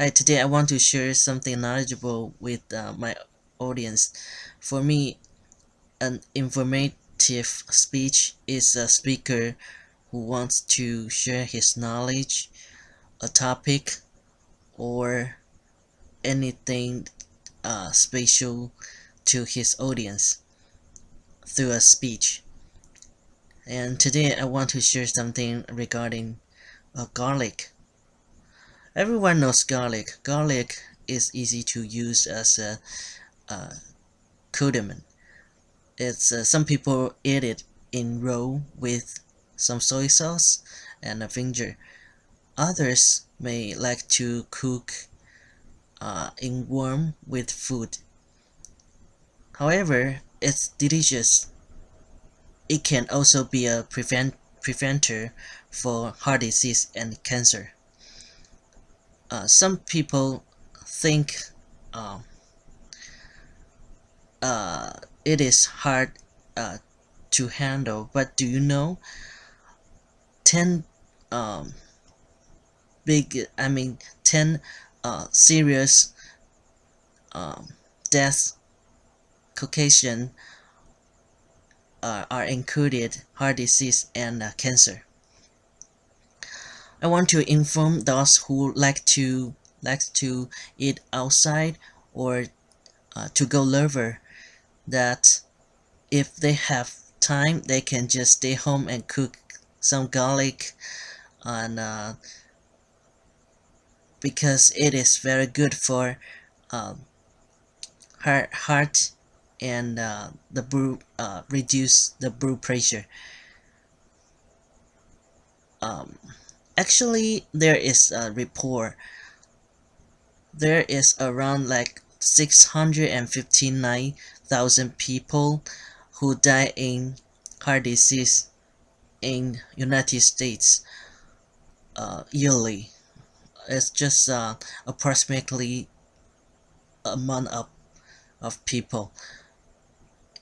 Hi, today I want to share something knowledgeable with uh, my audience. For me, an informative speech is a speaker who wants to share his knowledge, a topic, or anything uh, special to his audience through a speech. And today I want to share something regarding uh, garlic. Everyone knows garlic. Garlic is easy to use as a, condiment. It's uh, some people eat it in raw with some soy sauce and a vinegar. Others may like to cook uh, in warm with food. However, it's delicious. It can also be a prevent preventer for heart disease and cancer uh, some people think uh, uh, it is hard uh, to handle but do you know 10 um, big I mean 10 uh, serious um, deaths Caucasian uh, are included heart disease and cancer I want to inform those who like to like to eat outside or uh, to go lover that if they have time they can just stay home and cook some garlic and uh, because it is very good for um, heart, heart and uh, the brew uh, reduce the blood pressure. Um, actually there is a report there is around like 659,000 people who die in heart disease in United States uh, yearly. It's just uh, approximately a month of, of people.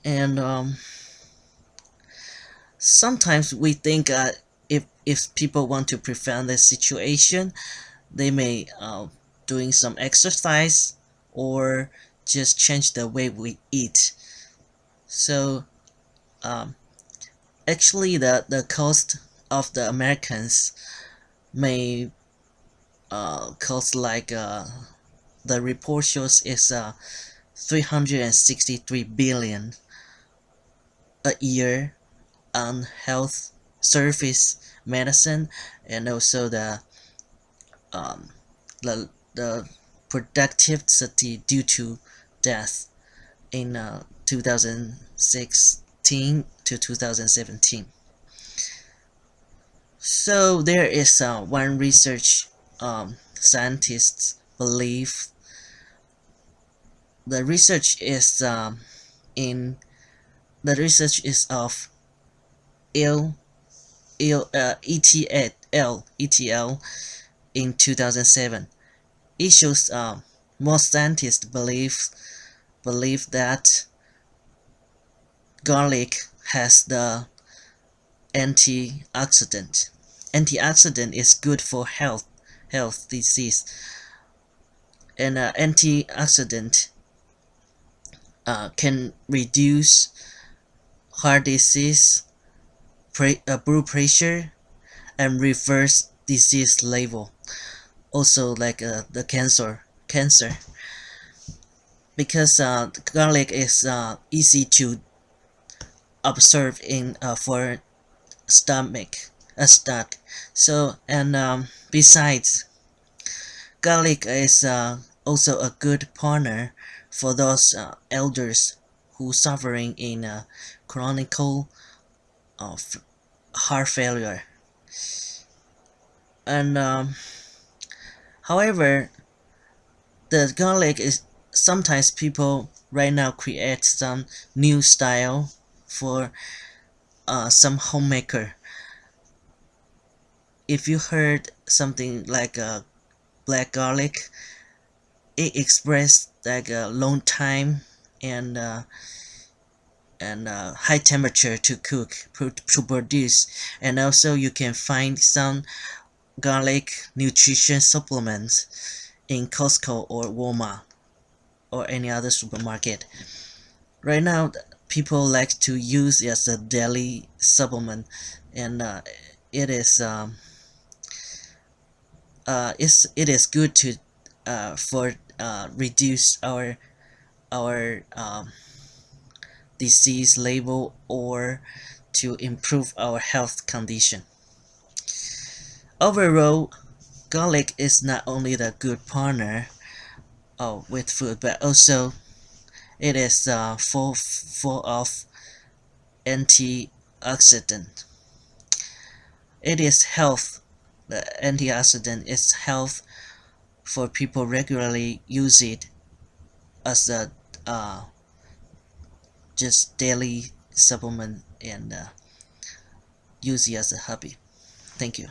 And um, sometimes we think uh, if if people want to prevent the situation they may uh, doing some exercise or just change the way we eat. So um, actually the the cost of the Americans may uh, cost like uh, the report shows is uh, 363 billion a year on health service medicine and also the um, the, the productivity due to death in uh, 2016 to 2017 so there is uh, one research um, scientists believe the research is um, in the research is of ill ETL, uh, in 2007. It shows uh, most scientists believe believe that garlic has the antioxidant. Antioxidant is good for health, health disease, and uh, antioxidant uh, can reduce heart disease blood pressure and reverse disease level. Also like uh, the cancer cancer. Because uh, garlic is uh, easy to observe in uh, for stomach a stomach so and um, besides garlic is uh, also a good partner for those uh, elders who suffering in uh, chronic of heart failure. And um, however the garlic is sometimes people right now create some new style for uh, some homemaker. If you heard something like a black garlic it expressed like a long time and uh, and uh, high temperature to cook to produce and also you can find some garlic nutrition supplements in Costco or Walmart or any other supermarket. Right now, people like to use as a daily supplement, and uh, it is um, uh, it's, it is good to uh, for uh, reduce our our um, disease label or to improve our health condition. Overall, garlic is not only the good partner uh, with food, but also it is uh, full, full of antioxidant. It is health. The antioxidant is health for people regularly use it as a uh, just daily supplement and uh, use it as a hobby. Thank you.